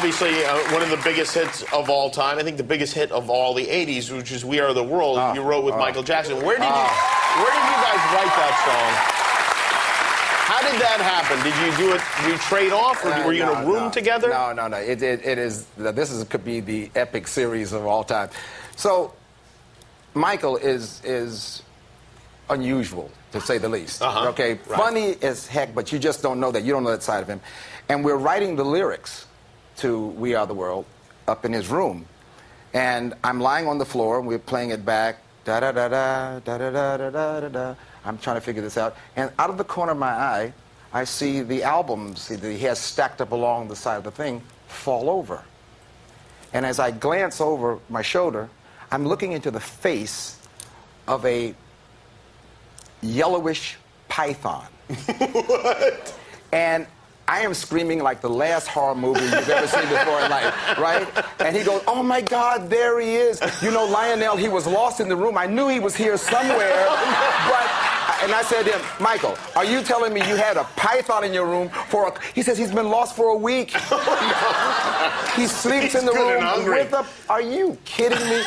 obviously uh, one of the biggest hits of all time. I think the biggest hit of all the '80s, which is "We Are the World." Ah, you wrote with Michael Jackson. Where did you Where did you guys write that song? How did that happen? Did you do it? Did you trade off, or Uh, were you in a room no. together? No, no, no. It, it, it is. This is could be the epic series of all time. So, Michael is is unusual to say the least. Uh-huh. Okay, Right. funny as heck, but you just don't know that. You don't know that side of him. And we're writing the lyrics to "We Are the World" up in his room, and I'm lying on the floor and we're playing it back. Da da da da da da da da da da da. I'm trying to figure this out, and out of the corner of my eye, I see the albums that he has stacked up along the side of the thing fall over. And as I glance over my shoulder, I'm looking into the face of a yellowish python. what? And I am screaming like the last horror movie you've ever seen before in life, right? And he goes, oh my God, there he is. You know, Lionel, he was lost in the room. I knew he was here somewhere, but, and I said to him, Michael, are you telling me you had a python in your room for a, he says he's been lost for a week. No, He sleeps He's in the good and room hungry. with a, are you kidding me?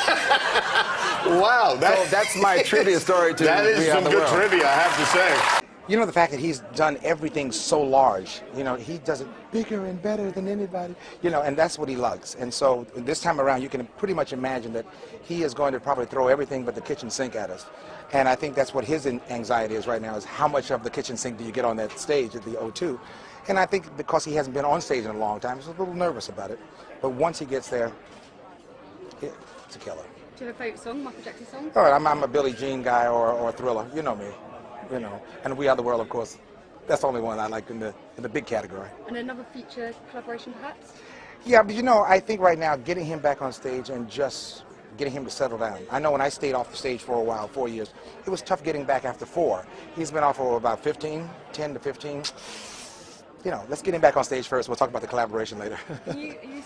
Wow, that, So that's my trivia story to that is some good World. trivia, I have to say. You know the fact that he's done everything so large. You know he does it bigger and better than anybody. You know, and that's what he loves. And so this time around, you can pretty much imagine that he is going to probably throw everything but the kitchen sink at us. And I think that's what his anxiety is right now: is how much of the kitchen sink do you get on that stage at the O2? And I think because he hasn't been on stage in a long time, he's a little nervous about it. But once he gets there, it- it's a killer. Do you have a favourite song, Michael Jackson song? All right, I'm, I'm a Billie Jean guy or, or a Thriller. You know me. You know, and We Are the World, of course. That's the only one I like in the in the big category. And another future collaboration, perhaps? Yeah, but you know, I think right now getting him back on stage and just getting him to settle down. I know when I stayed off the stage for a while, four years, it was tough getting back after four. He's been off for about 15, 10 to 15. You know, let's get him back on stage first. We'll talk about the collaboration later. You, you